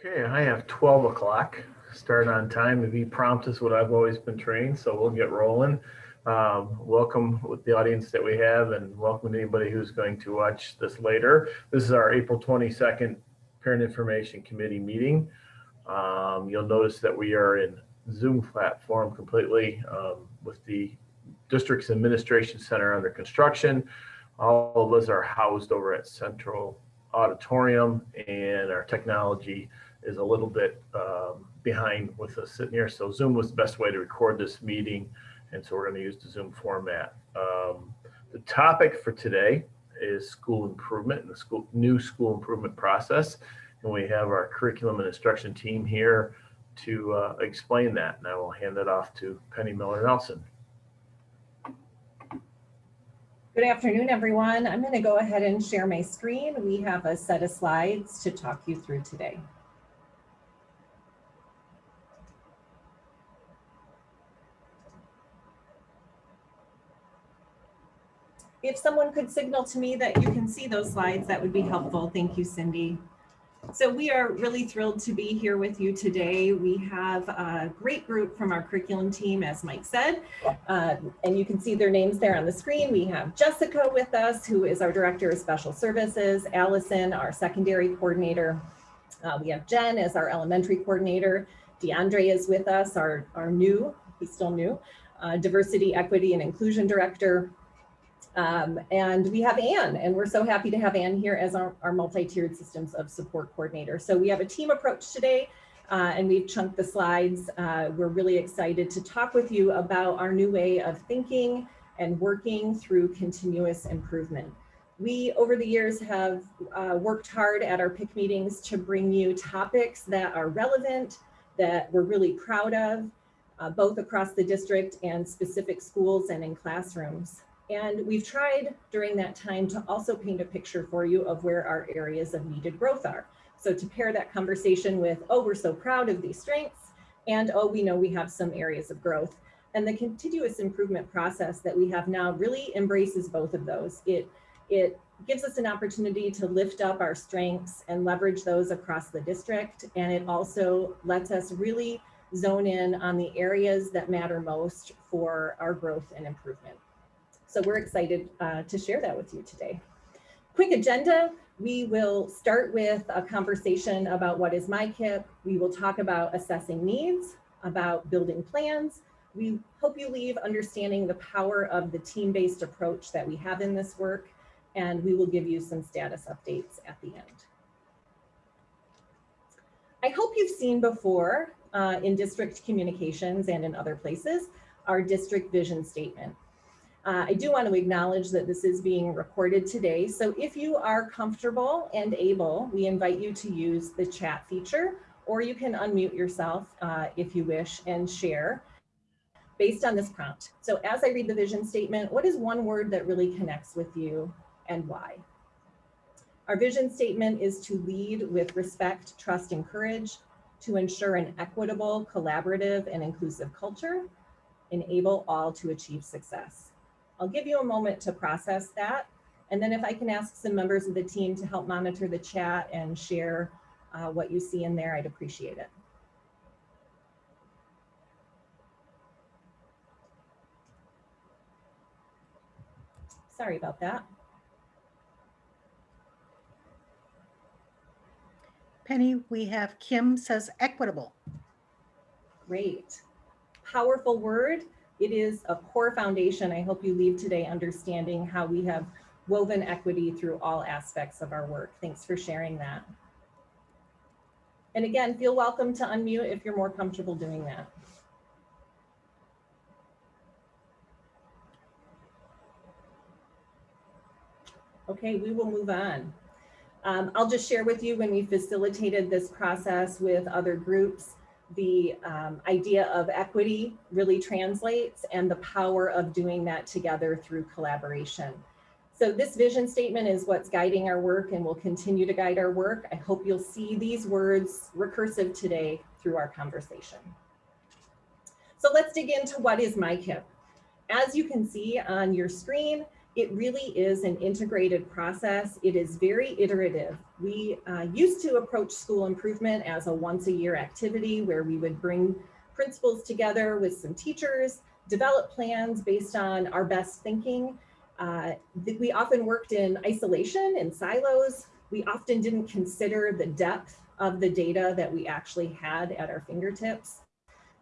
Okay, I have 12 o'clock. Start on time to be prompt is what I've always been trained, so we'll get rolling. Um, welcome with the audience that we have and welcome to anybody who's going to watch this later. This is our April 22nd Parent Information Committee meeting. Um, you'll notice that we are in Zoom platform completely um, with the district's administration center under construction. All of us are housed over at Central Auditorium and our technology is a little bit um, behind with us sitting here. So Zoom was the best way to record this meeting. And so we're going to use the Zoom format. Um, the topic for today is school improvement and the school new school improvement process. And we have our curriculum and instruction team here to uh, explain that. And I will hand it off to Penny Miller Nelson. Good afternoon, everyone. I'm going to go ahead and share my screen. We have a set of slides to talk you through today. If someone could signal to me that you can see those slides, that would be helpful. Thank you, Cindy. So we are really thrilled to be here with you today. We have a great group from our curriculum team, as Mike said, uh, and you can see their names there on the screen. We have Jessica with us, who is our Director of Special Services, Allison, our Secondary Coordinator. Uh, we have Jen as our Elementary Coordinator. DeAndre is with us, our, our new, he's still new, uh, Diversity, Equity, and Inclusion Director. Um, and we have Anne, and we're so happy to have Anne here as our, our multi-tiered systems of support coordinator. So we have a team approach today, uh, and we've chunked the slides. Uh, we're really excited to talk with you about our new way of thinking and working through continuous improvement. We, over the years, have uh, worked hard at our PIC meetings to bring you topics that are relevant, that we're really proud of, uh, both across the district and specific schools and in classrooms. And we've tried during that time to also paint a picture for you of where our areas of needed growth are. So to pair that conversation with, oh, we're so proud of these strengths, and oh, we know we have some areas of growth. And the continuous improvement process that we have now really embraces both of those. It, it gives us an opportunity to lift up our strengths and leverage those across the district. And it also lets us really zone in on the areas that matter most for our growth and improvement. So we're excited uh, to share that with you today. Quick agenda, we will start with a conversation about what is MICIP. We will talk about assessing needs, about building plans. We hope you leave understanding the power of the team-based approach that we have in this work, and we will give you some status updates at the end. I hope you've seen before uh, in district communications and in other places, our district vision statement. Uh, I do want to acknowledge that this is being recorded today. So if you are comfortable and able, we invite you to use the chat feature, or you can unmute yourself uh, if you wish and share based on this prompt. So as I read the vision statement, what is one word that really connects with you and why? Our vision statement is to lead with respect, trust, and courage, to ensure an equitable, collaborative, and inclusive culture, enable all to achieve success. I'll give you a moment to process that. And then if I can ask some members of the team to help monitor the chat and share uh, what you see in there, I'd appreciate it. Sorry about that. Penny, we have Kim says equitable. Great. Powerful word. It is a core foundation. I hope you leave today understanding how we have woven equity through all aspects of our work. Thanks for sharing that. And again, feel welcome to unmute if you're more comfortable doing that. Okay, we will move on. Um, I'll just share with you when we facilitated this process with other groups, the um, idea of equity really translates and the power of doing that together through collaboration. So this vision statement is what's guiding our work and will continue to guide our work. I hope you'll see these words recursive today through our conversation. So let's dig into what is MICIP. As you can see on your screen, It really is an integrated process. It is very iterative. We uh, used to approach school improvement as a once a year activity where we would bring principals together with some teachers, develop plans based on our best thinking. Uh, we often worked in isolation in silos. We often didn't consider the depth of the data that we actually had at our fingertips.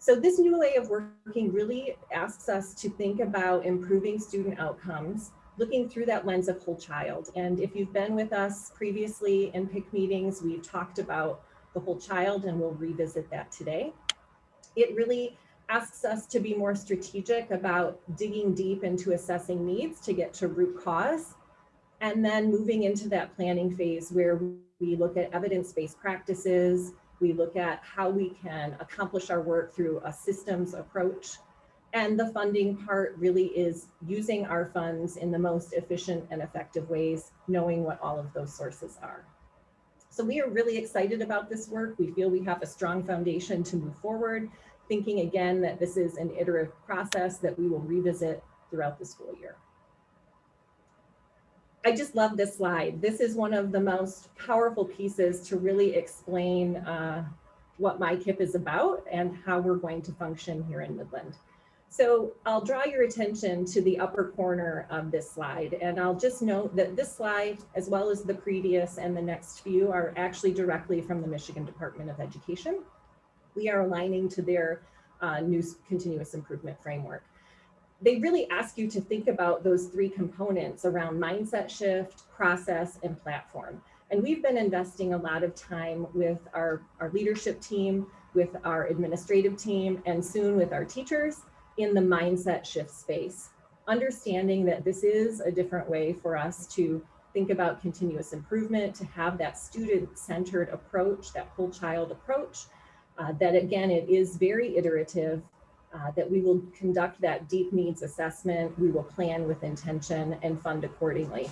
So this new way of working really asks us to think about improving student outcomes, looking through that lens of whole child. And if you've been with us previously in PIC meetings, we've talked about the whole child and we'll revisit that today. It really asks us to be more strategic about digging deep into assessing needs to get to root cause and then moving into that planning phase where we look at evidence-based practices, we look at how we can accomplish our work through a systems approach. And the funding part really is using our funds in the most efficient and effective ways, knowing what all of those sources are. So we are really excited about this work. We feel we have a strong foundation to move forward, thinking again that this is an iterative process that we will revisit throughout the school year. I just love this slide. This is one of the most powerful pieces to really explain uh, what MICIP is about and how we're going to function here in Midland. So I'll draw your attention to the upper corner of this slide. And I'll just note that this slide, as well as the previous and the next few are actually directly from the Michigan Department of Education. We are aligning to their uh, new continuous improvement framework they really ask you to think about those three components around mindset shift, process, and platform. And we've been investing a lot of time with our, our leadership team, with our administrative team, and soon with our teachers in the mindset shift space. Understanding that this is a different way for us to think about continuous improvement, to have that student-centered approach, that whole child approach, uh, that again, it is very iterative uh, that we will conduct that deep needs assessment, we will plan with intention and fund accordingly.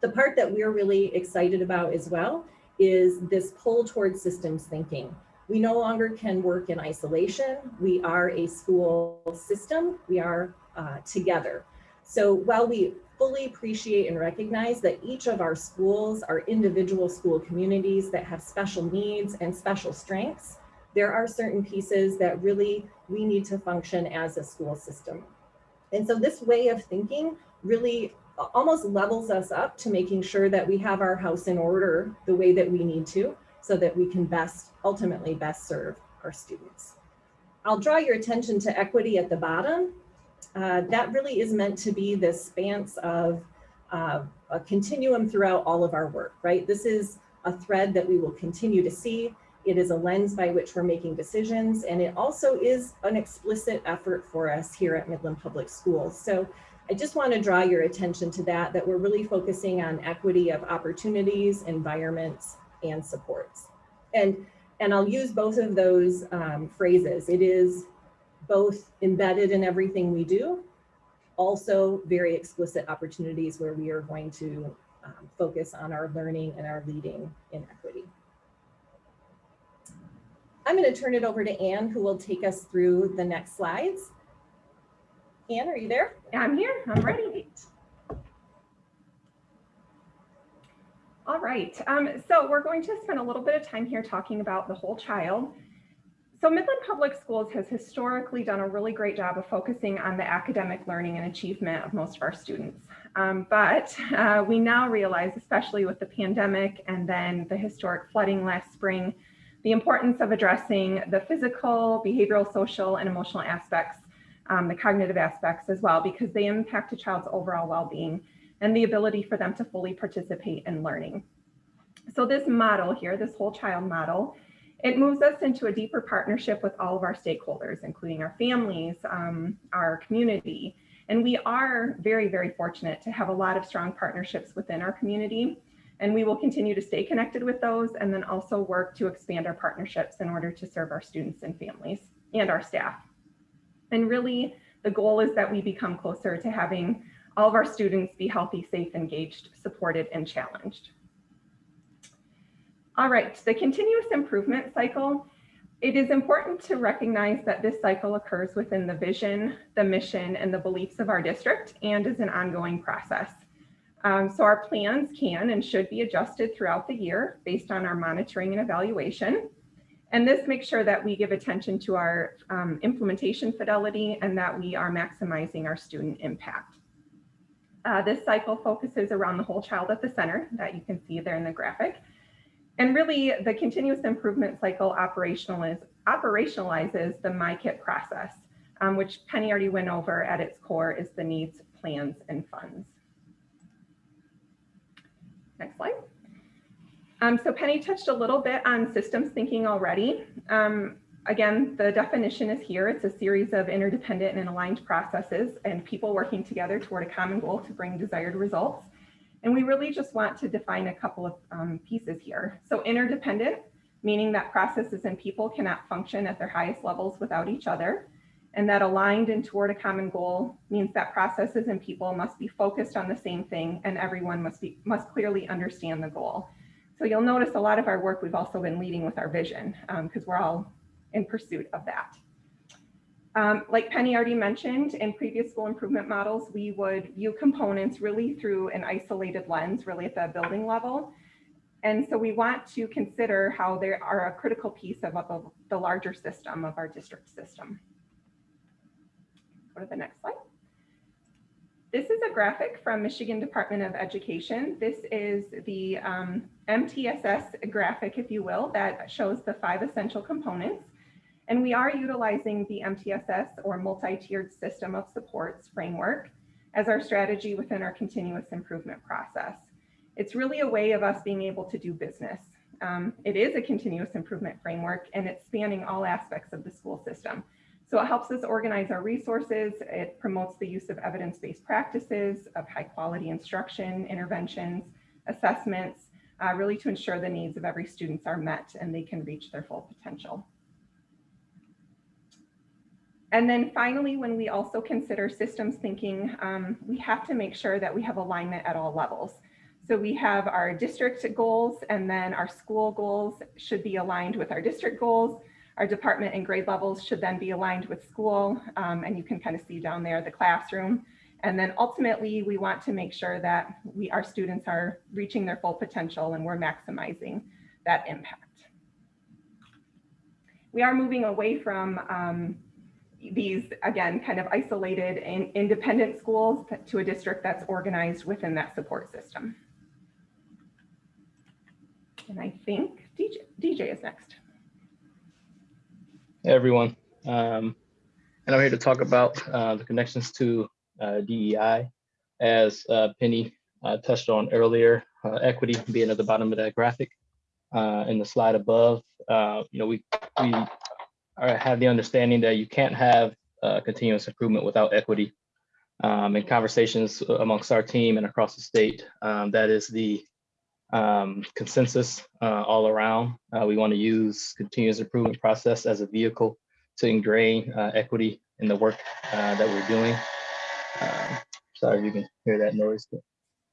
The part that we're really excited about as well is this pull towards systems thinking. We no longer can work in isolation. We are a school system. We are uh, together. So while we fully appreciate and recognize that each of our schools are individual school communities that have special needs and special strengths, there are certain pieces that really we need to function as a school system. And so this way of thinking really almost levels us up to making sure that we have our house in order the way that we need to so that we can best ultimately best serve our students. I'll draw your attention to equity at the bottom. Uh, that really is meant to be this span of uh, a continuum throughout all of our work, right? This is a thread that we will continue to see. It is a lens by which we're making decisions, and it also is an explicit effort for us here at Midland Public Schools. So I just want to draw your attention to that, that we're really focusing on equity of opportunities, environments, and supports. And, and I'll use both of those um, phrases. It is both embedded in everything we do, also very explicit opportunities where we are going to um, focus on our learning and our leading in equity. I'm going to turn it over to Anne, who will take us through the next slides. Anne, are you there? I'm here. I'm ready. All right. Um, so we're going to spend a little bit of time here talking about the whole child. So Midland Public Schools has historically done a really great job of focusing on the academic learning and achievement of most of our students. Um, but uh, we now realize, especially with the pandemic and then the historic flooding last spring, the importance of addressing the physical, behavioral, social, and emotional aspects, um, the cognitive aspects as well, because they impact a child's overall well-being and the ability for them to fully participate in learning. So this model here, this whole child model, it moves us into a deeper partnership with all of our stakeholders, including our families, um, our community. And we are very, very fortunate to have a lot of strong partnerships within our community. And we will continue to stay connected with those and then also work to expand our partnerships in order to serve our students and families and our staff. And really, the goal is that we become closer to having all of our students be healthy, safe, engaged, supported, and challenged. All right, the continuous improvement cycle. it is important to recognize that this cycle occurs within the vision, the mission, and the beliefs of our district and is an ongoing process. Um, so our plans can and should be adjusted throughout the year based on our monitoring and evaluation. And this makes sure that we give attention to our um, implementation fidelity and that we are maximizing our student impact. Uh, this cycle focuses around the whole child at the center that you can see there in the graphic. And really the continuous improvement cycle operationaliz operationalizes the MICIP process, um, which Penny already went over at its core is the needs, plans, and funds. Next slide. Um, so Penny touched a little bit on systems thinking already. Um, again, the definition is here. It's a series of interdependent and aligned processes and people working together toward a common goal to bring desired results. And we really just want to define a couple of um, pieces here. So interdependent, meaning that processes and people cannot function at their highest levels without each other. And that aligned and toward a common goal means that processes and people must be focused on the same thing and everyone must be must clearly understand the goal. So you'll notice a lot of our work we've also been leading with our vision because um, we're all in pursuit of that. Um, like Penny already mentioned, in previous school improvement models, we would view components really through an isolated lens, really at the building level. And so we want to consider how they are a critical piece of, of the larger system of our district system. Go to the next slide. This is a graphic from Michigan Department of Education. This is the um, MTSS graphic, if you will, that shows the five essential components. And we are utilizing the MTSS or multi-tiered system of supports framework as our strategy within our continuous improvement process. It's really a way of us being able to do business. Um, it is a continuous improvement framework and it's spanning all aspects of the school system. So it helps us organize our resources. It promotes the use of evidence-based practices of high quality instruction, interventions, assessments, uh, really to ensure the needs of every student are met and they can reach their full potential. And then finally, when we also consider systems thinking, um, we have to make sure that we have alignment at all levels. So we have our district goals and then our school goals should be aligned with our district goals. Our department and grade levels should then be aligned with school. Um, and you can kind of see down there the classroom. And then ultimately, we want to make sure that we our students are reaching their full potential and we're maximizing that impact. We are moving away from um, these, again, kind of isolated and independent schools to a district that's organized within that support system. And I think DJ, DJ is next. Everyone, um, and I'm here to talk about uh, the connections to uh, DEI. As uh, Penny uh, touched on earlier, uh, equity being at the bottom of that graphic. Uh, in the slide above, you know, we, we are, have the understanding that you can't have continuous improvement without equity. Um, in conversations amongst our team and across the state, um, that is the um, consensus uh, all around. Uh, we want to use continuous improvement process as a vehicle to ingrain uh, equity in the work uh, that we're doing. Um, sorry if you can hear that noise.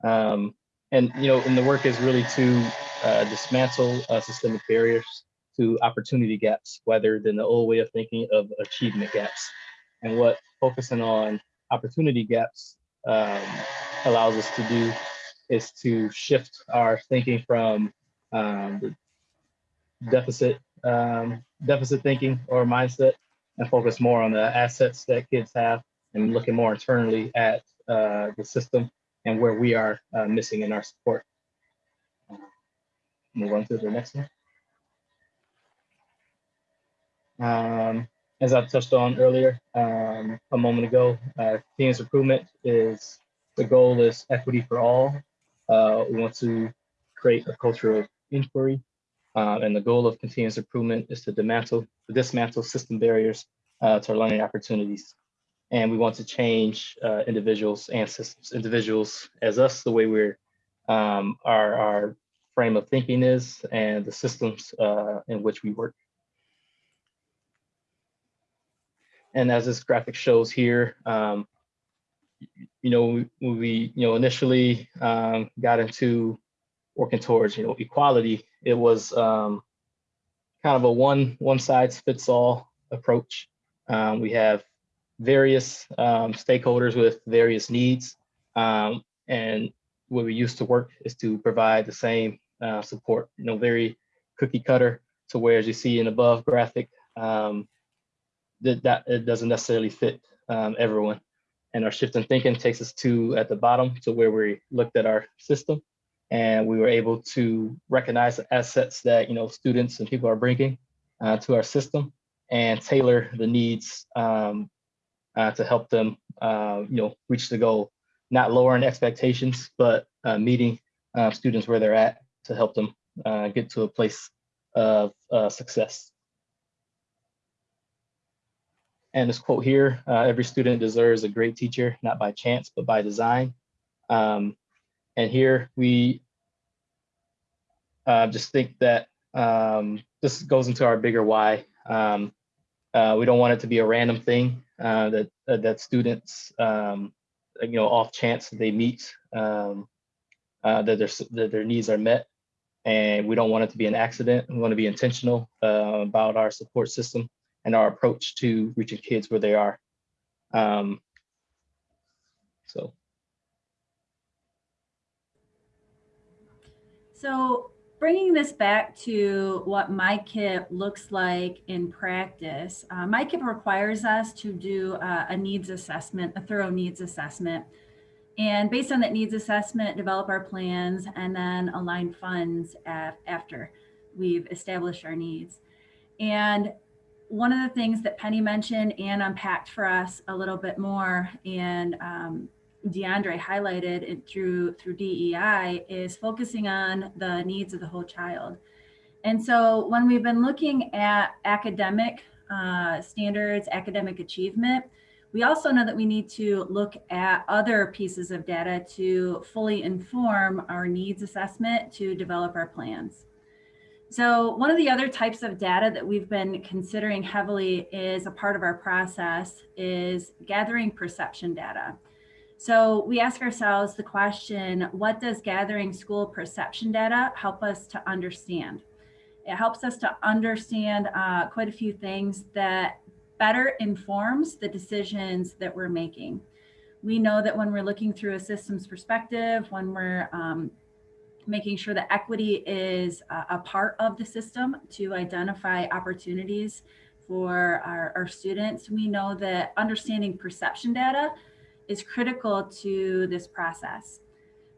Um, and you know, and the work is really to uh, dismantle uh, systemic barriers to opportunity gaps, rather than the old way of thinking of achievement gaps. And what focusing on opportunity gaps um, allows us to do is to shift our thinking from um, deficit um, deficit thinking or mindset and focus more on the assets that kids have and looking more internally at uh, the system and where we are uh, missing in our support. Move on to the next one. Um, as I touched on earlier um, a moment ago, uh, improvement is the goal is equity for all uh, we want to create a culture of inquiry. Uh, and the goal of continuous improvement is to dismantle, to dismantle system barriers uh, to our learning opportunities. And we want to change uh, individuals and systems. Individuals as us, the way we're, um, our, our frame of thinking is, and the systems uh, in which we work. And as this graphic shows here, um, you know, when we, you know, initially um, got into working towards, you know, equality, it was um, kind of a one one size fits all approach. Um, we have various um, stakeholders with various needs, um, and what we used to work is to provide the same uh, support. You know, very cookie cutter to where, as you see in above graphic, um, that that it doesn't necessarily fit everyone. And our shift in thinking takes us to at the bottom to where we looked at our system. And we were able to recognize the assets that you know students and people are bringing uh, to our system and tailor the needs um, uh, to help them uh, you know reach the goal. Not lowering expectations but uh, meeting uh, students where they're at to help them uh, get to a place of success and this quote here every student deserves a great teacher not by chance but by design um, and here we uh, just think that um, this goes into our bigger why. Um, uh, we don't want it to be a random thing uh, that uh, that students, um, you know, off chance they meet um, uh, that their that their needs are met, and we don't want it to be an accident. We want to be intentional uh, about our support system and our approach to reaching kids where they are. Um, so. So bringing this back to what MICIP looks like in practice, uh, MICIP requires us to do uh, a needs assessment, a thorough needs assessment. And based on that needs assessment, develop our plans and then align funds after we've established our needs. And one of the things that Penny mentioned and unpacked for us a little bit more and um, DeAndre highlighted through through DEI is focusing on the needs of the whole child. And so when we've been looking at academic uh, standards, academic achievement, we also know that we need to look at other pieces of data to fully inform our needs assessment to develop our plans. So one of the other types of data that we've been considering heavily is a part of our process is gathering perception data. So we ask ourselves the question, what does gathering school perception data help us to understand? It helps us to understand uh, quite a few things that better informs the decisions that we're making. We know that when we're looking through a systems perspective, when we're um, making sure that equity is a, part of the system to identify opportunities for our, our students, we know that understanding perception data is critical to this process.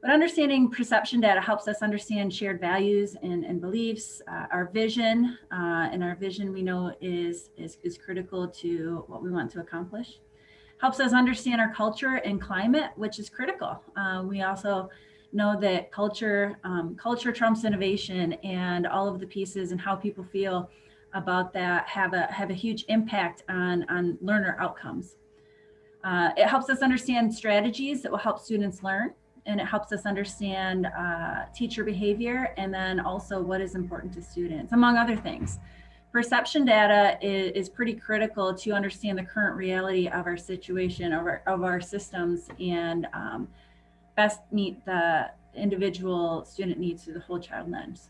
But understanding perception data helps us understand shared values and, and beliefs. Uh, our vision, uh, and our vision we know is, is, is critical to what we want to accomplish. Helps us understand our culture and climate, which is critical. Uh, we also know that culture, um, culture trumps innovation and all of the pieces and how people feel about that have a, have a huge impact on, on learner outcomes. Uh, it helps us understand strategies that will help students learn and it helps us understand uh, teacher behavior and then also what is important to students, among other things. Perception data is, is pretty critical to understand the current reality of our situation, of our, of our systems, and um, best meet the individual student needs through the whole child lens.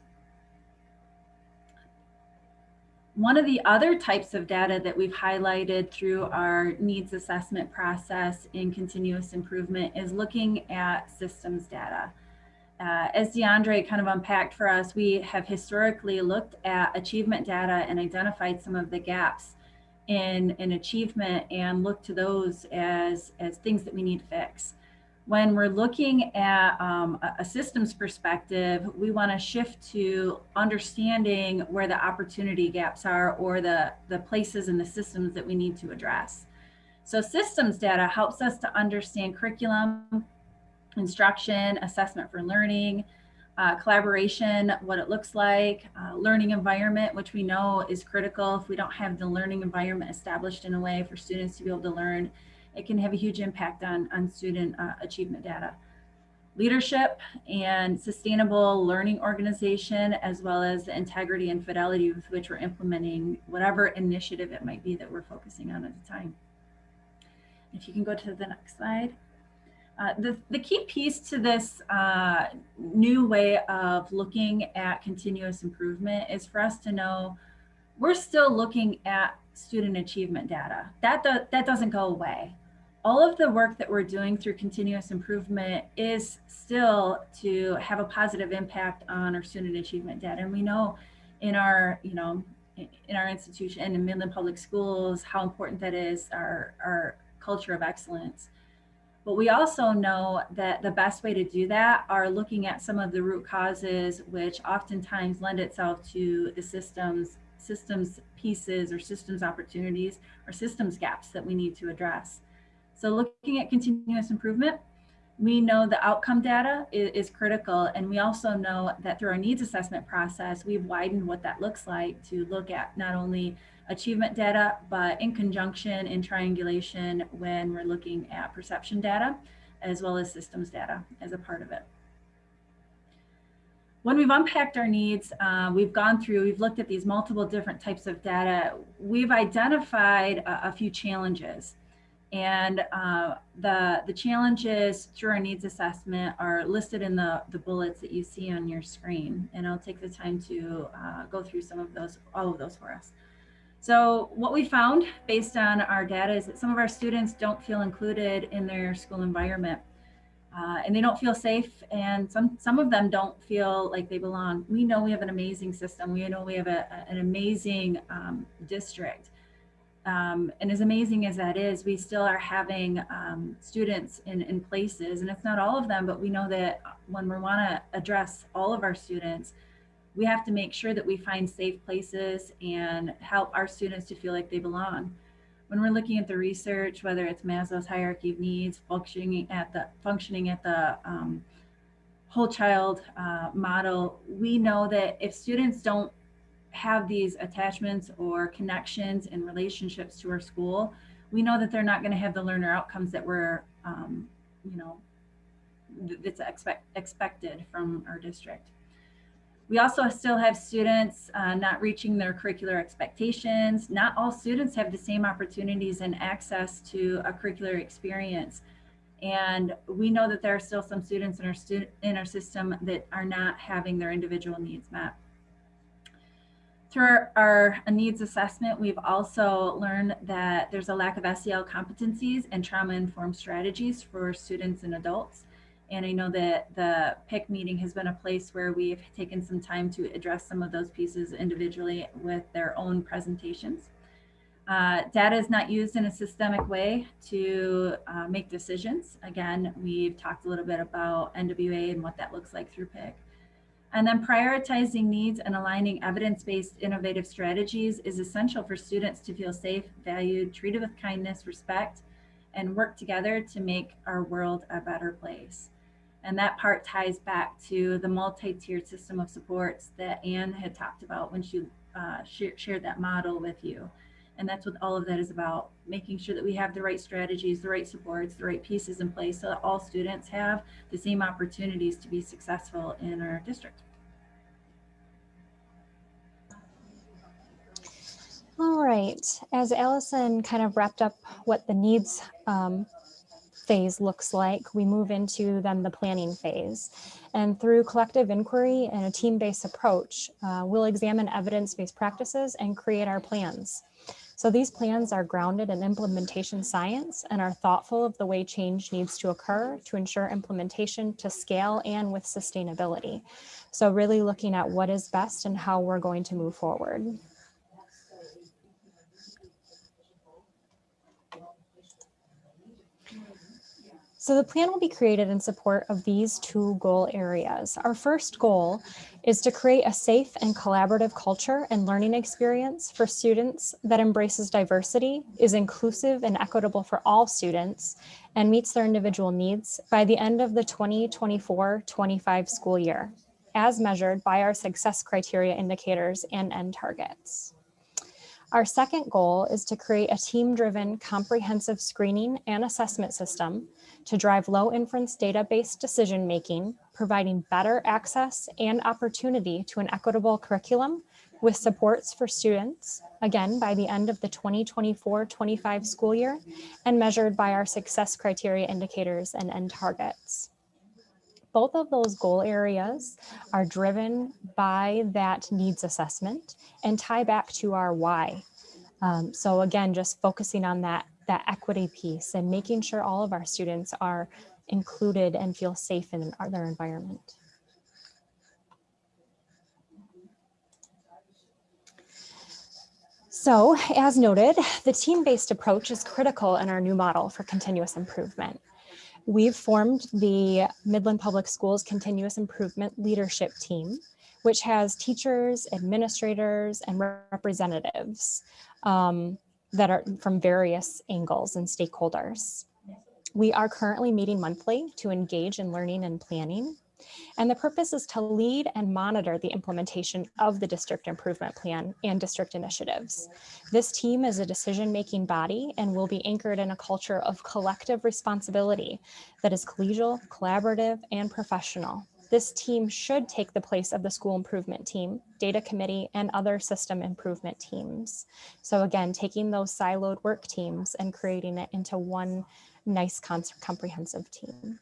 One of the other types of data that we've highlighted through our needs assessment process in continuous improvement is looking at systems data. Uh, as DeAndre kind of unpacked for us, we have historically looked at achievement data and identified some of the gaps in, in achievement and looked to those as, as things that we need to fix when we're looking at um, a systems perspective, we want to shift to understanding where the opportunity gaps are or the, the places in the systems that we need to address. So systems data helps us to understand curriculum, instruction, assessment for learning, uh, collaboration, what it looks like, uh, learning environment, which we know is critical. If we don't have the learning environment established in a way for students to be able to learn, it can have a huge impact on, on student uh, achievement data. Leadership and sustainable learning organization, as well as the integrity and fidelity with which we're implementing whatever initiative it might be that we're focusing on at the time. If you can go to the next slide. Uh, the, the key piece to this uh, new way of looking at continuous improvement is for us to know we're still looking at student achievement data. That, do, that doesn't go away. All of the work that we're doing through continuous improvement is still to have a positive impact on our student achievement data. And we know in our, you know, in our institution and in Midland Public Schools, how important that is, our, our culture of excellence. But we also know that the best way to do that are looking at some of the root causes, which oftentimes lend itself to the systems, systems pieces or systems opportunities or systems gaps that we need to address. So looking at continuous improvement, we know the outcome data is, is, critical. And we also know that through our needs assessment process, we've widened what that looks like to look at not only achievement data, but in conjunction in triangulation when we're looking at perception data, as well as systems data as a part of it. When we've unpacked our needs, uh, we've gone through, we've looked at these multiple different types of data. We've identified a, a few challenges. And uh, the, the challenges through our needs assessment are listed in the, the bullets that you see on your screen. And I'll take the time to uh, go through some of those, all of those for us. So what we found based on our data is that some of our students don't feel included in their school environment. Uh, and they don't feel safe and some some of them don't feel like they belong. We know we have an amazing system. We know we have a, an amazing um, district. Um, and as amazing as that is, we still are having um, students in, in places, and it's not all of them, but we know that when we want to address all of our students, we have to make sure that we find safe places and help our students to feel like they belong. When we're looking at the research, whether it's Maslow's hierarchy of needs, functioning at the functioning at the um, whole child uh, model, we know that if students don't have these attachments or connections and relationships to our school, we know that they're not going to have the learner outcomes that we're, um, you know, that's expect, expected from our district. We also still have students uh, not reaching their curricular expectations. Not all students have the same opportunities and access to a curricular experience. And we know that there are still some students in our, student, in our system that are not having their individual needs met. Through our, our, needs assessment, we've also learned that there's a lack of SEL competencies and trauma-informed strategies for students and adults. And I know that the PIC meeting has been a place where we've taken some time to address some of those pieces individually with their own presentations. Uh, data is not used in a systemic way to uh, make decisions. Again, we've talked a little bit about NWEA and what that looks like through PIC. And then prioritizing needs and aligning evidence-based innovative strategies is essential for students to feel safe, valued, treated with kindness, respect, and work together to make our world a better place. And that part ties back to the multi-tiered system of supports that Anne had talked about when she uh, shared that model with you. And that's what all of that is about, making sure that we have the right strategies, the right supports, the right pieces in place so that all students have the same opportunities to be successful in our district. All right, as Allison kind of wrapped up what the needs um, phase looks like, we move into then the planning phase. And through collective inquiry and a team-based approach, uh, we'll examine evidence-based practices and create our plans. So these plans are grounded in implementation science and are thoughtful of the way change needs to occur to ensure implementation to scale and with sustainability. So really looking at what is best and how we're going to move forward. So the plan will be created in support of these two goal areas. Our first goal is to create a safe and collaborative culture and learning experience for students that embraces diversity, is inclusive and equitable for all students, and meets their individual needs by the end of the 2024-25 school year, as measured by our success criteria indicators and end targets. Our second goal is to create a team-driven comprehensive screening and assessment system to drive low inference data-based decision-making, providing better access and opportunity to an equitable curriculum with supports for students, again, by the end of the 2024-25 school year, and measured by our success criteria indicators and end targets. both of those goal areas are driven by that needs assessment and tie back to our why. Um, so again, just focusing on that, that equity piece and making sure all of our students are included and feel safe in their environment. So as noted, the team-based approach is critical in our new model for continuous improvement. We've formed the Midland Public Schools Continuous Improvement Leadership Team, which has teachers, administrators, and representatives um, that are from various angles and stakeholders. We are currently meeting monthly to engage in learning and planning. And the purpose is to lead and monitor the implementation of the district improvement plan and district initiatives. This team is a decision-making body and will be anchored in a culture of collective responsibility that is collegial, collaborative, and professional. This team should take the place of the school improvement team, data committee, and other system improvement teams. So again, taking those siloed work teams and creating it into one nice comprehensive team.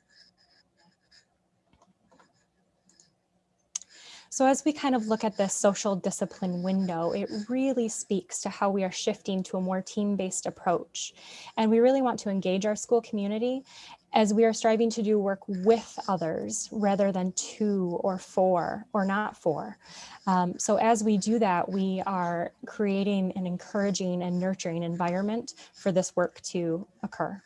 So as we kind of look at this social discipline window, it really speaks to how we are shifting to a more team-based approach. And we really want to engage our school community as we are striving to do work with others rather than two or four or not four. Um, so as we do that, we are creating an encouraging and nurturing environment for this work to occur.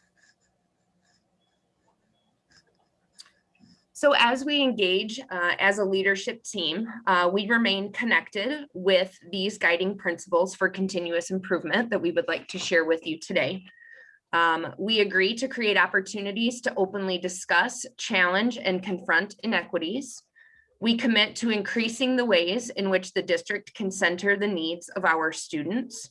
So as we engage uh, as a leadership team, uh, we remain connected with these guiding principles for continuous improvement that we would like to share with you today. Um, we agree to create opportunities to openly discuss, challenge, and confront inequities. We commit to increasing the ways in which the district can center the needs of our students.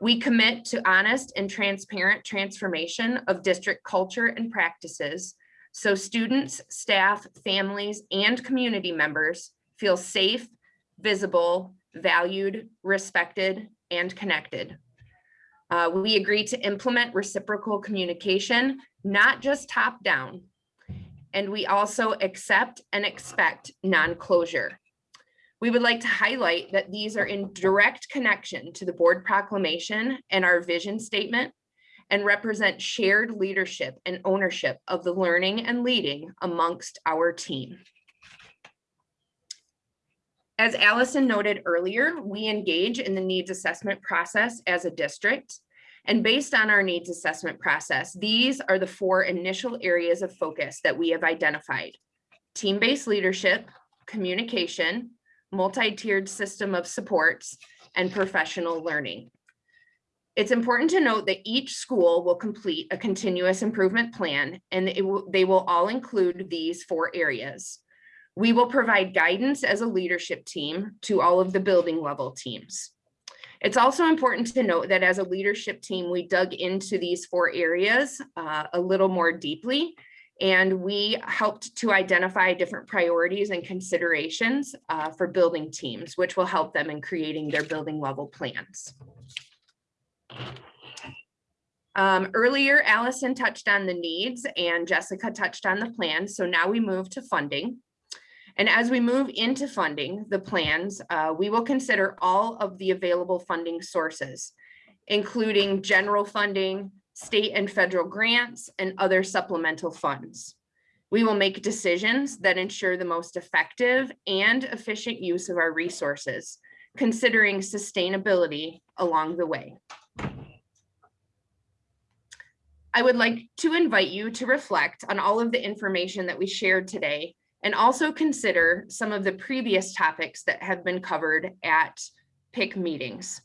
We commit to honest and transparent transformation of district culture and practices so students, staff, families, and community members feel safe, visible, valued, respected, and connected. Uh, we agree to implement reciprocal communication, not just top down. And we also accept and expect non-closure. We would like to highlight that these are in direct connection to the board proclamation and our vision statement and represent shared leadership and ownership of the learning and leading amongst our team. As Allison noted earlier, we engage in the needs assessment process as a district. And based on our needs assessment process, these are the four initial areas of focus that we have identified. Team-based leadership, communication, multi-tiered system of supports, and professional learning. It's important to note that each school will complete a continuous improvement plan and they will all include these four areas. We will provide guidance as a leadership team to all of the building level teams. It's also important to note that as a leadership team, we dug into these four areas uh, a little more deeply and we helped to identify different priorities and considerations uh, for building teams, which will help them in creating their building level plans. Um, earlier, Allison touched on the needs and Jessica touched on the plan. So now we move to funding. And as we move into funding the plans, uh, we will consider all of the available funding sources, including general funding, state and federal grants, and other supplemental funds. We will make decisions that ensure the most effective and efficient use of our resources, considering sustainability along the way. I would like to invite you to reflect on all of the information that we shared today and also consider some of the previous topics that have been covered at PIC meetings.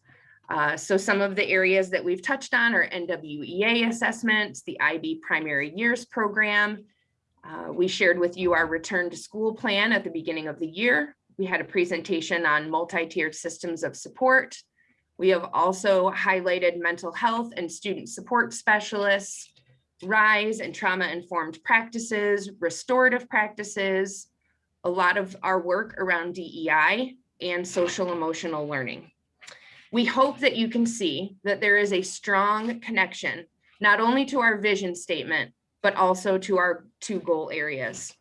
Uh, so some of the areas that we've touched on are NWEA assessments, the IB primary years program. Uh, we shared with you our return to school plan at the beginning of the year. We had a presentation on multi-tiered systems of support, we have also highlighted mental health and student support specialists, RISE and trauma-informed practices, restorative practices, a lot of our work around DEI and social emotional learning. We hope that you can see that there is a strong connection, not only to our vision statement, but also to our two goal areas.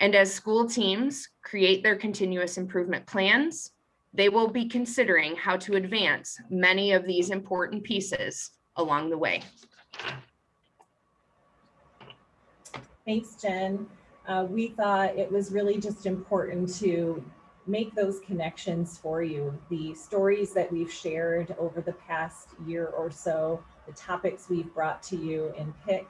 And as school teams create their continuous improvement plans, they will be considering how to advance many of these important pieces along the way. Thanks, Jen. Uh, we thought it was really just important to make those connections for you. The stories that we've shared over the past year or so, the topics we've brought to you in PIC,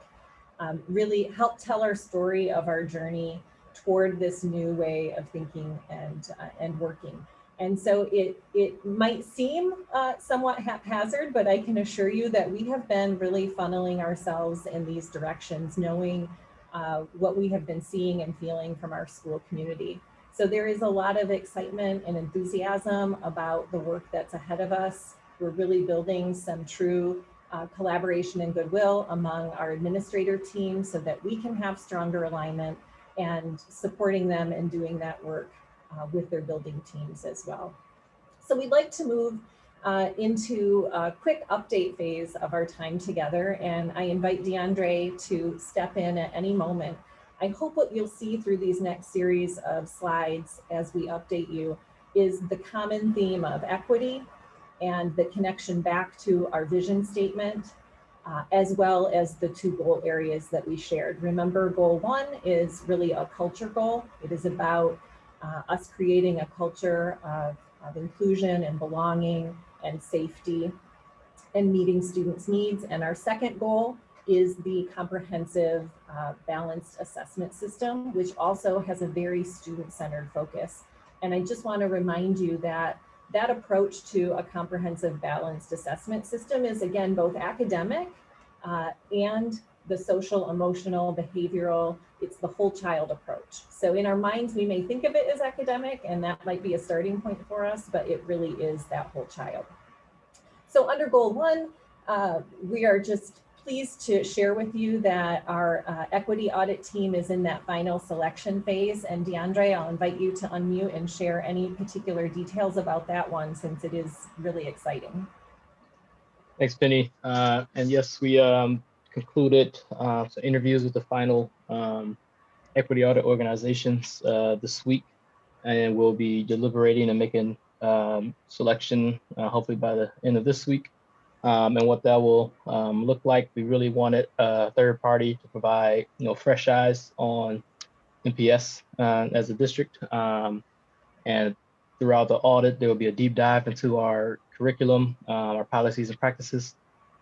um, really help tell our story of our journey toward this new way of thinking and uh, and working. And so it it might seem uh, somewhat haphazard, but I can assure you that we have been really funneling ourselves in these directions, knowing uh, what we have been seeing and feeling from our school community. So there is a lot of excitement and enthusiasm about the work that's ahead of us. We're really building some true uh, collaboration and goodwill among our administrator team so that we can have stronger alignment and supporting them in doing that work uh, with their building teams as well. So we'd like to move uh, into a quick update phase of our time together. And I invite DeAndre to step in at any moment. I hope what you'll see through these next series of slides as we update you is the common theme of equity and the connection back to our vision statement, uh, as well as the two goal areas that we shared. Remember, goal one is really a culture goal. It is about uh, us creating a culture of, of inclusion and belonging and safety and meeting students' needs. And our second goal is the comprehensive uh, balanced assessment system, which also has a very student-centered focus. And I just want to remind you that that approach to a comprehensive balanced assessment system is again both academic uh, and the social, emotional, behavioral, it's the whole child approach. So in our minds, we may think of it as academic and that might be a starting point for us, but it really is that whole child. So under goal one, uh, we are just pleased to share with you that our uh, equity audit team is in that final selection phase. And DeAndre, I'll invite you to unmute and share any particular details about that one since it is really exciting. Thanks, Penny. Uh, and yes, we um, concluded uh, some interviews with the final um, equity audit organizations uh, this week, and we'll be deliberating and making um, selection uh, hopefully by the end of this week. Um, and what that will um, look like, we really wanted a third party to provide, you know, fresh eyes on MPS uh, as a district. Um, and throughout the audit, there will be a deep dive into our curriculum, uh, our policies and practices,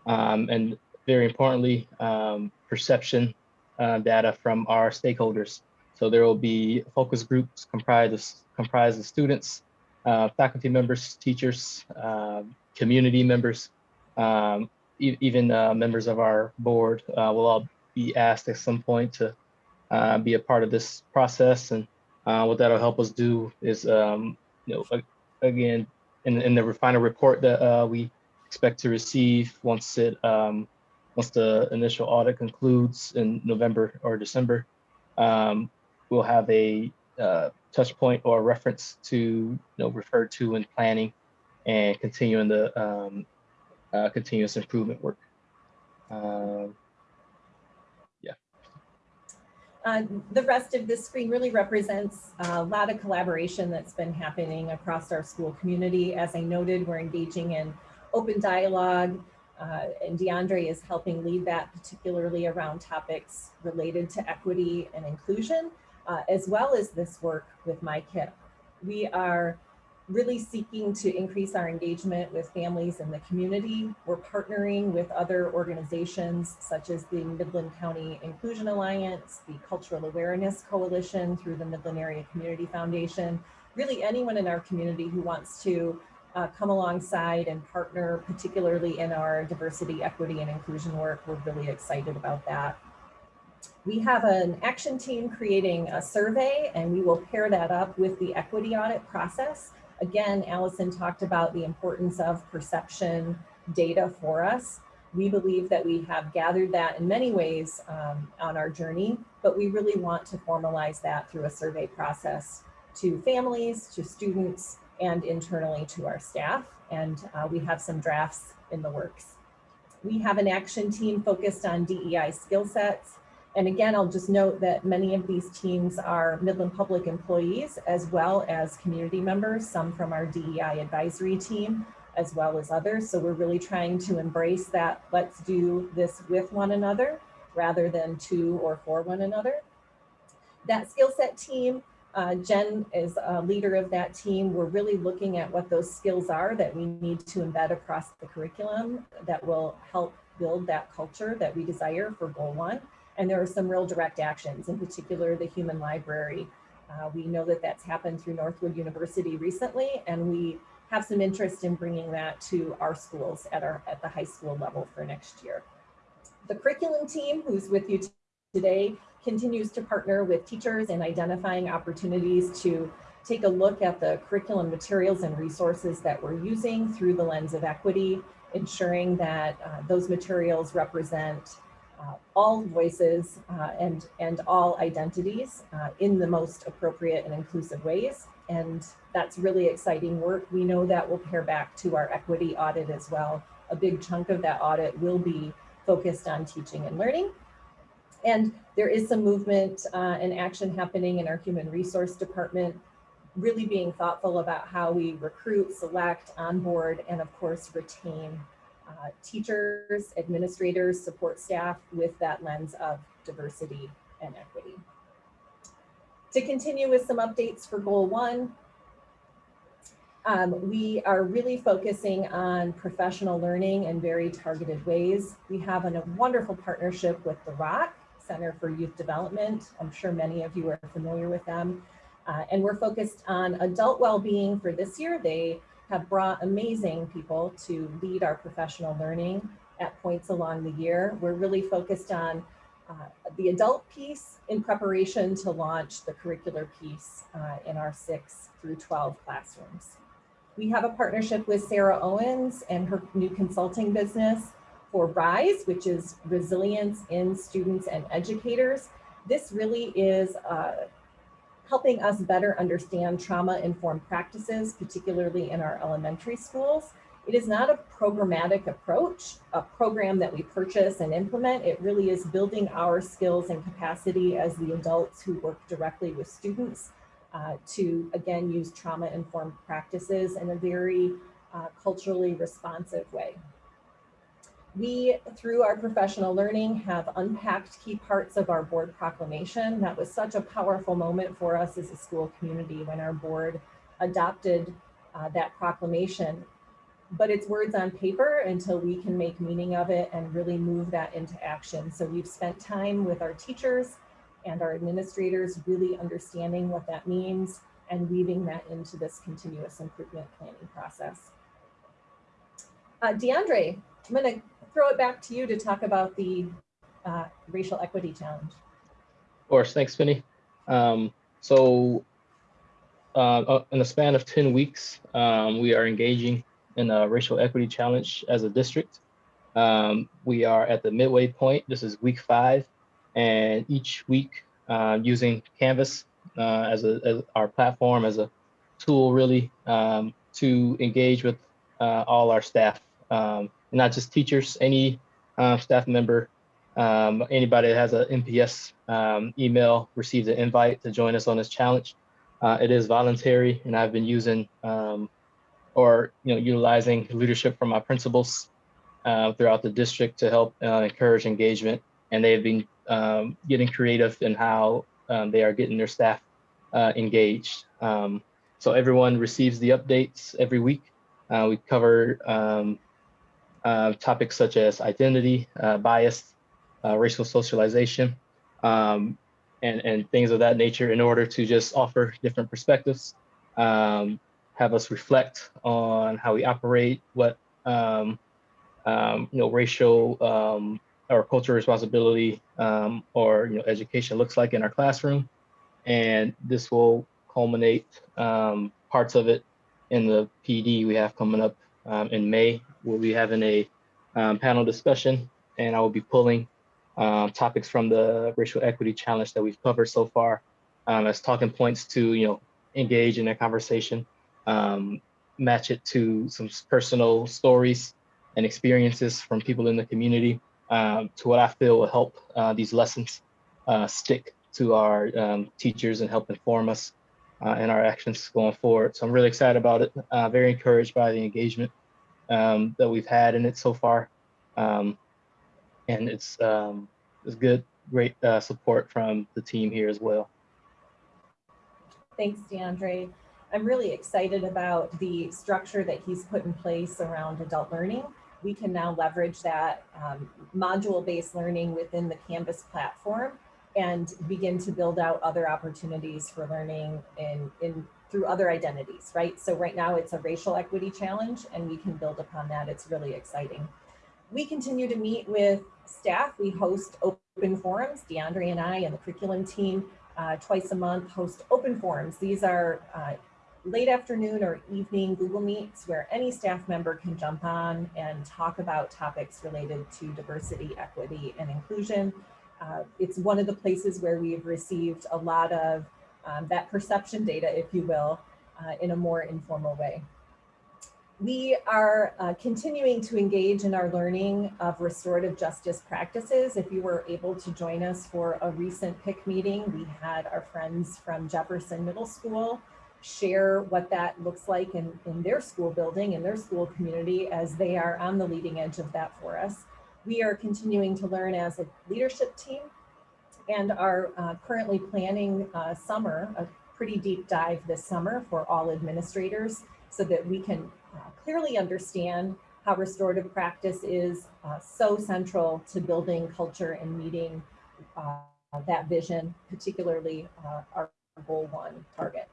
um, and very importantly, um, perception uh, data from our stakeholders. So there will be focus groups comprised of, comprised of students, uh, faculty members, teachers, uh, community members, um, e even uh, members of our board uh, will all be asked at some point to uh, be a part of this process. And what that'll help us do is, um, you know, again, in, in the final report that we expect to receive once it um, once the initial audit concludes in November or December, um, we'll have a uh, touch point or reference to you know, refer to in planning and continuing the um, uh, continuous improvement work. Um, yeah. Uh, the rest of this screen really represents a lot of collaboration that's been happening across our school community. As I noted, we're engaging in open dialogue, uh, and DeAndre is helping lead that particularly around topics related to equity and inclusion, uh, as well as this work with MICIP. We are really seeking to increase our engagement with families in the community. We're partnering with other organizations such as the Midland County Inclusion Alliance, the Cultural Awareness Coalition through the Midland Area Community Foundation, really anyone in our community who wants to uh, come alongside and partner, particularly in our diversity, equity, and inclusion work. We're really excited about that. We have an action team creating a survey and we will pair that up with the equity audit process. Again, Allison talked about the importance of perception data for us. We believe that we have gathered that in many ways um, on our journey, but we really want to formalize that through a survey process to families, to students, and internally to our staff. And uh, we have some drafts in the works. We have an action team focused on DEI skill sets And again, I'll just note that many of these teams are Midland Public employees as well as community members, some from our DEI advisory team, as well as others. So we're really trying to embrace that let's do this with one another rather than to or for one another. That skill set team, uh, Jen is a leader of that team. We're really looking at what those skills are that we need to embed across the curriculum that will help build that culture that we desire for goal one. And there are some real direct actions, in particular the human library. Uh, we know that that's happened through Northwood University recently, and we have some interest in bringing that to our schools at our at the high school level for next year. The curriculum team, who's with you today, continues to partner with teachers in identifying opportunities to take a look at the curriculum materials and resources that we're using through the lens of equity, ensuring that uh, those materials represent uh, all voices uh, and, and all identities uh, in the most appropriate and inclusive ways. And that's really exciting work. We know that will pair back to our equity audit as well. A big chunk of that audit will be focused on teaching and learning. And there is some movement uh, and action happening in our human resource department, really being thoughtful about how we recruit, select, onboard, and of course, retain uh, teachers, administrators, support staff with that lens of diversity and equity. To continue with some updates for goal one, um, we are really focusing on professional learning in very targeted ways. We have a wonderful partnership with the ROC, Center for Youth Development. I'm sure many of you are familiar with them. Uh, and we're focused on adult well-being for this year. They have brought amazing people to lead our professional learning at points along the year. We're really focused on uh, the adult piece in preparation to launch the curricular piece uh, in our six through 12 classrooms. We have a partnership with Sarah Owens and her new consulting business for RISE, which is Resilience in Students and Educators. This really is uh, helping us better understand trauma-informed practices, particularly in our elementary schools. It is not a programmatic approach, a program that we purchase and implement. It really is building our skills and capacity as the adults who work directly with students uh, to, again, use trauma-informed practices in a very uh, culturally responsive way. We, through our professional learning, have unpacked key parts of our board proclamation. That was such a powerful moment for us as a school community when our board adopted uh, that proclamation. But it's words on paper until we can make meaning of it and really move that into action. So we've spent time with our teachers and our administrators really understanding what that means and weaving that into this continuous improvement planning process. Uh, DeAndre, I'm going to throw it back to you to talk about the uh, racial equity challenge. Of course, thanks, Penny. Um, so uh, uh, in the span of 10 weeks, um, we are engaging in a racial equity challenge as a district. Um, we are at the midway point. This is week five. And each week uh, using Canvas uh, as, a, as our platform, as a tool really um, to engage with uh, all our staff um, not just teachers, any uh, staff member, um, anybody that has an MPS um, email receives an invite to join us on this challenge. Uh, it is voluntary, and I've been using um, or you know utilizing leadership from my principals uh, throughout the district to help uh, encourage engagement. And they've been um, getting creative in how um, they are getting their staff uh, engaged. Um, so everyone receives the updates every week. Uh, we cover uh, topics such as identity, uh, bias, uh, racial socialization, um, and, and things of that nature in order to just offer different perspectives, um, have us reflect on how we operate, what um, um you know, racial um, or cultural responsibility um, or you know, education looks like in our classroom. And this will culminate parts of it in the PD we have coming up um, in May. We'll be having a um, panel discussion and I will be pulling um, topics from the racial equity challenge that we've covered so far um, as talking points to, you know, engage in a conversation, um, match it to some personal stories and experiences from people in the community um, to what I feel will help uh, these lessons uh, stick to our um, teachers and help inform us uh, in our actions going forward. So I'm really excited about it. Uh, very encouraged by the engagement um, that we've had in it so far. Um, and it's, um, it's good, great uh, support from the team here as well. Thanks, DeAndre. I'm really excited about the structure that he's put in place around adult learning. We can now leverage that um, module-based learning within the Canvas platform and begin to build out other opportunities for learning in, in through other identities, right? So right now it's a racial equity challenge and we can build upon that. It's really exciting. We continue to meet with staff. We host open forums. DeAndre and I and the curriculum team uh, twice a month host open forums. These are uh, late afternoon or evening Google Meets where any staff member can jump on and talk about topics related to diversity, equity, and inclusion. Uh, it's one of the places where we've received a lot of um, that perception data, if you will, uh, in a more informal way. We are uh, continuing to engage in our learning of restorative justice practices. If you were able to join us for a recent PIC meeting, we had our friends from Jefferson Middle School share what that looks like in, in their school building, in their school community, as they are on the leading edge of that for us. We are continuing to learn as a leadership team and are uh, currently planning a summer, a pretty deep dive this summer for all administrators so that we can uh, clearly understand how restorative practice is uh, so central to building culture and meeting uh, that vision, particularly uh, our goal one target.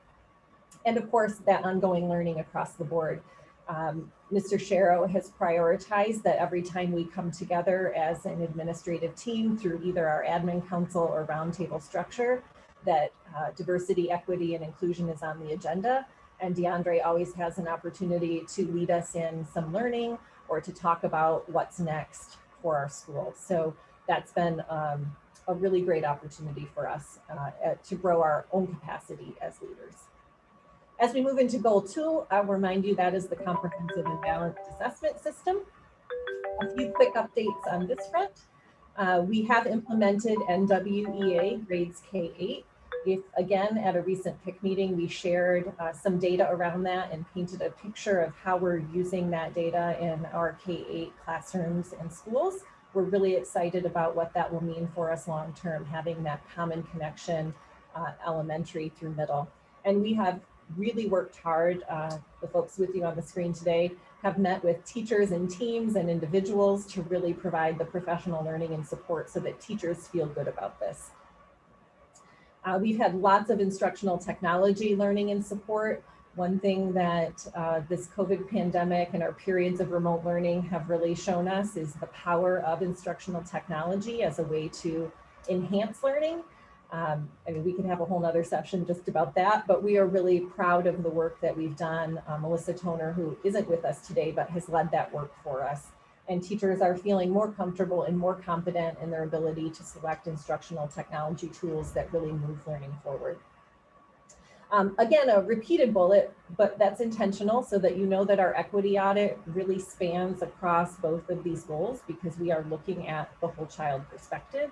And of course, that ongoing learning across the board. Um, Mr. Sharrow has prioritized that every time we come together as an administrative team through either our admin council or roundtable structure, that uh, diversity, equity, and inclusion is on the agenda. And DeAndre always has an opportunity to lead us in some learning or to talk about what's next for our school. So that's been um, a really great opportunity for us uh, to grow our own capacity as leaders. As we move into goal two, I'll remind you that is the comprehensive and balanced assessment system. A few quick updates on this front. Uh, we have implemented NWEA grades K-8. If again, at a recent PIC meeting, we shared uh, some data around that and painted a picture of how we're using that data in our K-8 classrooms and schools. We're really excited about what that will mean for us long-term, having that common connection uh, elementary through middle. And we have really worked hard. Uh, the folks with you on the screen today have met with teachers and teams and individuals to really provide the professional learning and support so that teachers feel good about this. Uh, we've had lots of instructional technology learning and support. One thing that uh, this COVID pandemic and our periods of remote learning have really shown us is the power of instructional technology as a way to enhance learning um, I mean, we can have a whole nother session just about that, but we are really proud of the work that we've done. Uh, Melissa Toner, who isn't with us today, but has led that work for us. And teachers are feeling more comfortable and more confident in their ability to select instructional technology tools that really move learning forward. Um, again, a repeated bullet, but that's intentional so that you know that our equity audit really spans across both of these goals because we are looking at the whole child perspective.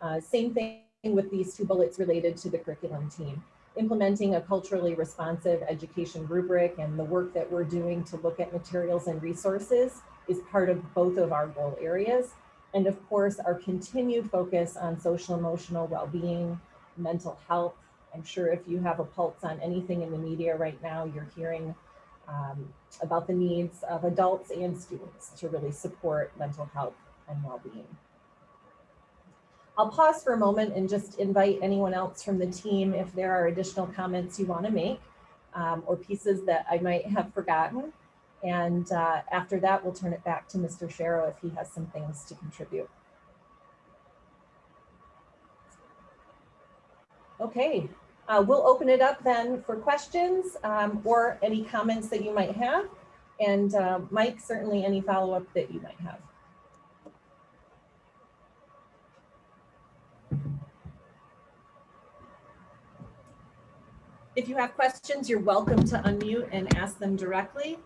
Uh, same thing with these two bullets related to the curriculum team. Implementing a culturally responsive education rubric and the work that we're doing to look at materials and resources is part of both of our goal areas. And of course, our continued focus on social emotional well-being, mental health. I'm sure if you have a pulse on anything in the media right now, you're hearing um, about the needs of adults and students to really support mental health and well-being. I'll pause for a moment and just invite anyone else from the team if there are additional comments you want to make um, or pieces that I might have forgotten. And uh, after that, we'll turn it back to Mr. Sharrow if he has some things to contribute. Okay, uh, we'll open it up then for questions um, or any comments that you might have. And uh, Mike, certainly any follow-up that you might have. If you have questions, you're welcome to unmute and ask them directly,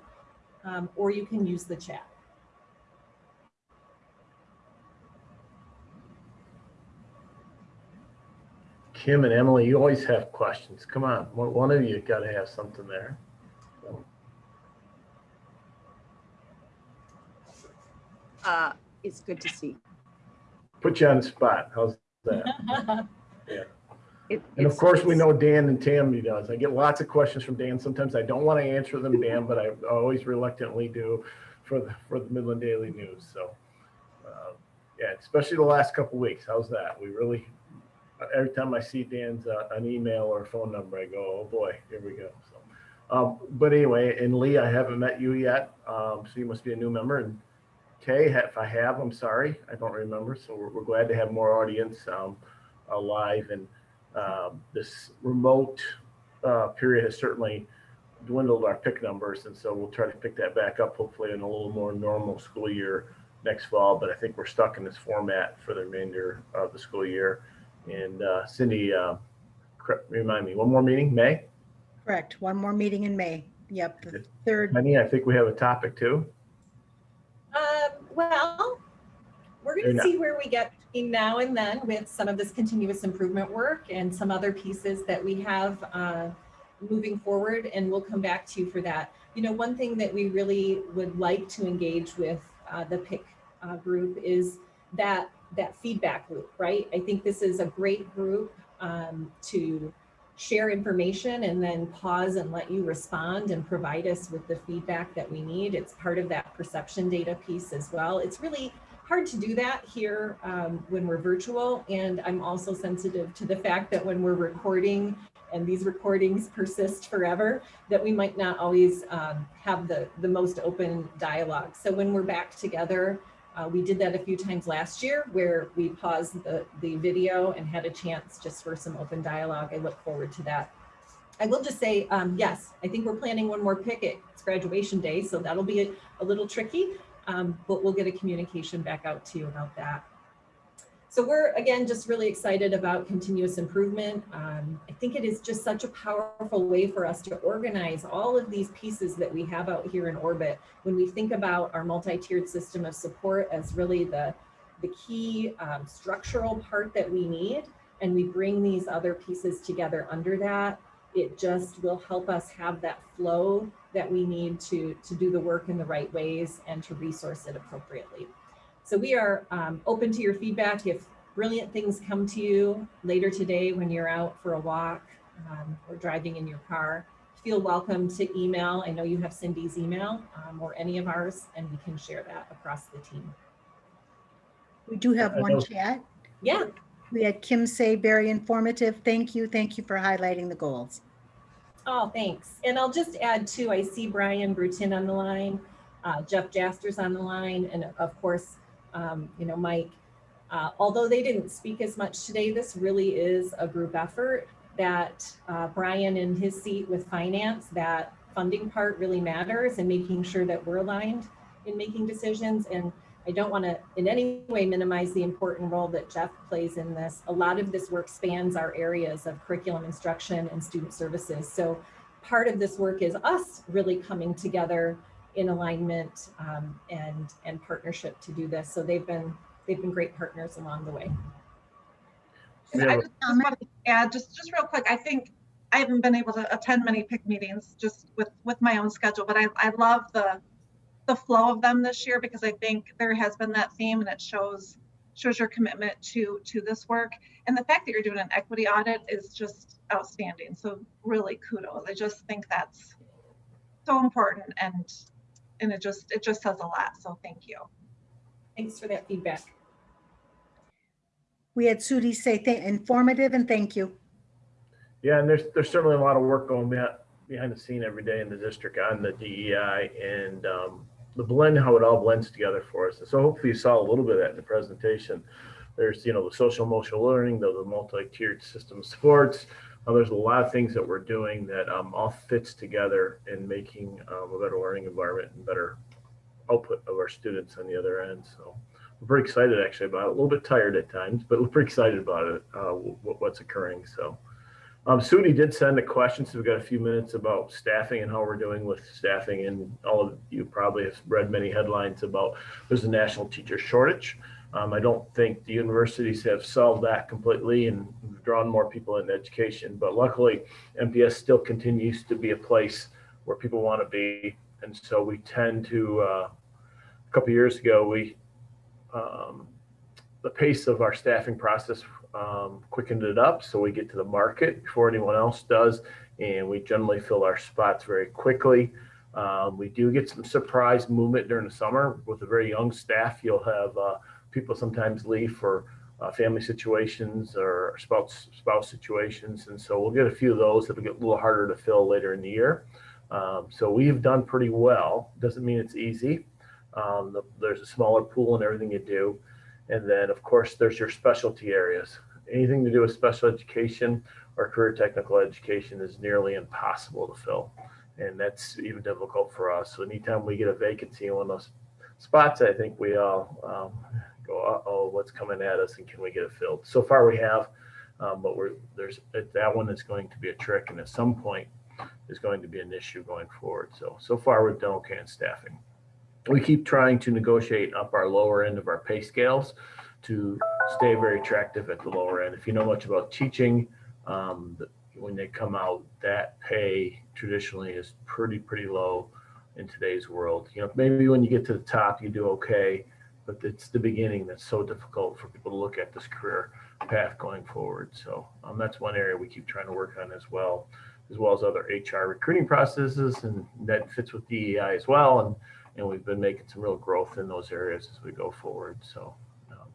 um, or you can use the chat. Kim and Emily, you always have questions. Come on, one, one of you got to have something there. Uh, it's good to see. Put you on the spot. How's that? It- And of course, we know Dan and Tammy does. I get lots of questions from Dan. Sometimes I don't want to answer them, Dan, but I always reluctantly do for the, for the Midland Daily News. So, uh, yeah, especially the last couple weeks. How's that? We really, every time I see Dan's, uh, an email or a phone number, I go, oh boy, here we go. So, um, but anyway, and Lee, I haven't met you yet. Um, so you must be a new member and Kay, if I have, I'm sorry, I don't remember. So we're, we're glad to have more audience, um, uh, live and, um, this remote uh, period has certainly dwindled our PIC numbers, and so we'll try to pick that back up hopefully in a little more normal school year next fall. But I think we're stuck in this format for the remainder of the school year. And uh, Cindy, uh, remind me, one more meeting, May? Correct. One more meeting in May. Yep, the third. Penny, I think we have a topic too. Um, well, we're gonna see where we get between now and then with some of this continuous improvement work and some other pieces that we have uh, moving forward, and we'll come back to you for that. You know, one thing that we really would like to engage with uh, the PIC uh, group is that that feedback loop, right? I think this is a great group um, to share information and then pause and let you respond and provide us with the feedback that we need. It's part of that perception data piece as well. It's really hard to do that here um, when we're virtual. And I'm also sensitive to the fact that when we're recording and these recordings persist forever, that we might not always um, have the, the most open dialogue. So when we're back together, uh, we did that a few times last year where we paused the, the video and had a chance just for some open dialogue. I look forward to that. I will just say, um, yes, I think we're planning one more picket. It's graduation day, so that'll be a, a little tricky, um, but we'll get a communication back out to you about that. So we're, again, just really excited about continuous improvement. Um, I think it is just such a powerful way for us to organize all of these pieces that we have out here in orbit. When we think about our multi-tiered system of support as really the, the key um, structural part that we need, and we bring these other pieces together under that, it just will help us have that flow that we need to, to do the work in the right ways and to resource it appropriately. So we are um, open to your feedback. If brilliant things come to you later today when you're out for a walk um, or driving in your car, feel welcome to email. I know you have Cindy's email um, or any of ours, and we can share that across the team. We do have one chat. Yeah, We had Kim say, very informative. Thank you. Thank you for highlighting the goals. Oh, thanks. And I'll just add too, I see Brian Brutin on the line, uh, Jeff Jaster's on the line, and of course, um, you know, Mike. Uh, although they didn't speak as much today, this really is a group effort that uh, Brian in his seat with finance, that funding part really matters and making sure that we're aligned in making decisions. And I don't want to in any way minimize the important role that Jeff plays in this. A lot of this work spans our areas of curriculum instruction and student services. So part of this work is us really coming together in alignment um, and and partnership to do this. So they've been they've been great partners along the way. Yeah. I just just just real quick, I think I haven't been able to attend many PIC meetings just with, with my own schedule, but I, I love the, the flow of them this year because I think there has been that theme and it shows, shows your commitment to, to this work. And the fact that you're doing an equity audit is just outstanding. So really kudos. I just think that's so important and, and it just, it just says a lot. So thank you. Thanks for that feedback. We had Sudi say, "Thank- informative and thank you. Yeah, and there's, there's certainly a lot of work going behind, behind the scene every day in the district on the DEI and um, the blend, how it all blends together for us. And so hopefully you saw a little bit of that in the presentation. There's, you know, the social emotional learning, the, the multi-tiered system supports. Uh, there's a lot of things that we're doing that um, all fits together in making um, a better learning environment and better output of our students on the other end. So we're pretty excited actually about it. A little bit tired at times, but we're pretty excited about it, uh, what's occurring. So. Um, Sudi did send a question, so we've got a few minutes about staffing and how we're doing with staffing. And all of you probably have read many headlines about there's a national teacher shortage. Um, I don't think the universities have solved that completely and drawn more people into education, but luckily MPS still continues to be a place where people want to be. And so we tend to, uh, a couple years ago, we, um, the pace of our staffing process um, quickened it up so we get to the market before anyone else does. And we generally fill our spots very quickly. Um, we do get some surprise movement during the summer with a very young staff. You'll have uh, people sometimes leave for uh, family situations or spouse spouse situations, and so we'll get a few of those that'll get a little harder to fill later in the year. Um, so we've done pretty well. Doesn't mean it's easy. Um, the, there's a smaller pool in everything you do, and then of course there's your specialty areas. Anything to do with special education or career technical education is nearly impossible to fill and that's even difficult for us. So anytime we get a vacancy in one of those spots, I think we all um, go, uh oh, what's coming at us, and can we get it filled? So far, we have, um, but we're there's that one is going to be a trick, and at some point, is going to be an issue going forward. So so far, we've done okay in staffing. We keep trying to negotiate up our lower end of our pay scales to stay very attractive at the lower end. If you know much about teaching, um, when they come out, that pay traditionally is pretty, pretty low in today's world. You know, maybe when you get to the top, you do okay, but it's the beginning that's so difficult for people to look at this career path going forward. So um, that's one area we keep trying to work on as well, as well as other HR recruiting processes, and that fits with DEI as well. And and we've been making some real growth in those areas as we go forward. So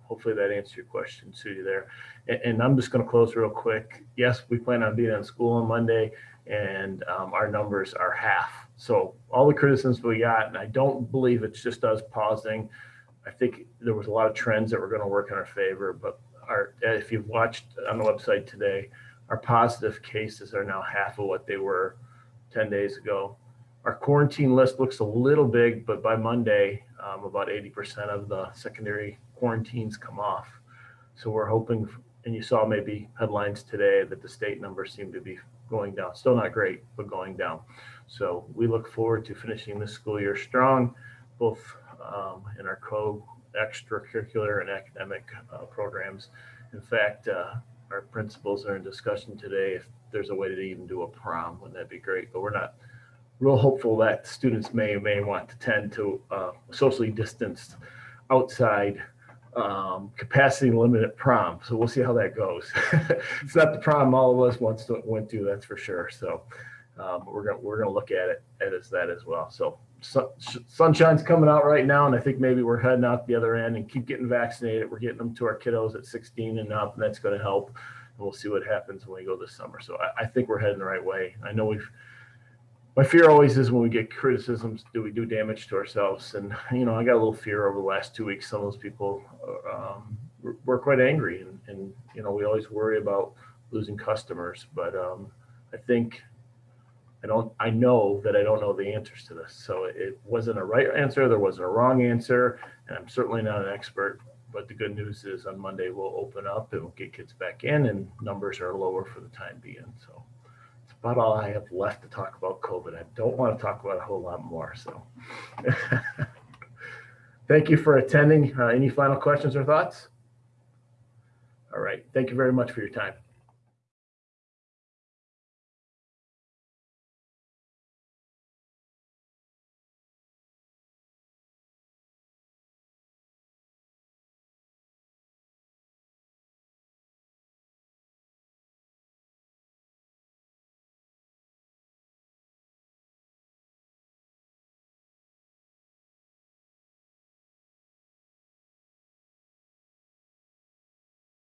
hopefully that answers your question, Sue, there. And, and I'm just going to close real quick. Yes, we plan on being in school on Monday, and um, our numbers are half. So all the criticisms we got, and I don't believe it's just us pausing. I think there was a lot of trends that were going to work in our favor, but our if you've watched on the website today, our positive cases are now half of what they were 10 days ago. Our quarantine list looks a little big, but by Monday, um, about 80% of the secondary quarantines come off. So we're hoping, and you saw maybe headlines today that the state numbers seem to be going down. Still not great, but going down. So we look forward to finishing this school year strong, both um, in our co extracurricular and academic uh, programs. In fact, uh, our principals are in discussion today if there's a way to even do a prom, wouldn't that be great? But we're not real hopeful that students may or may want to tend to uh, socially distanced outside um, capacity limited prom. So we'll see how that goes. it's not the prom all of us once went to, that's for sure. So um, we're gonna we're gonna look at it as that as well. So sun, sunshine's coming out right now, and I think maybe we're heading out the other end and keep getting vaccinated. We're getting them to our kiddos at 16 and up, and that's going to help. And we'll see what happens when we go this summer. So I, I think we're heading the right way. I know we've my fear always is when we get criticisms, do we do damage to ourselves? And you know, I got a little fear over the last two weeks. Some of those people um, were quite angry, and, and you know, we always worry about losing customers. But um, I think I don't. I know that I don't know the answers to this. So it wasn't a right answer. There wasn't a wrong answer, and I'm certainly not an expert. But the good news is on Monday we'll open up and we'll get kids back in, and numbers are lower for the time being. So about all I have left to talk about COVID. I don't want to talk about a whole lot more. So thank you for attending. Uh, any final questions or thoughts? All right. Thank you very much for your time.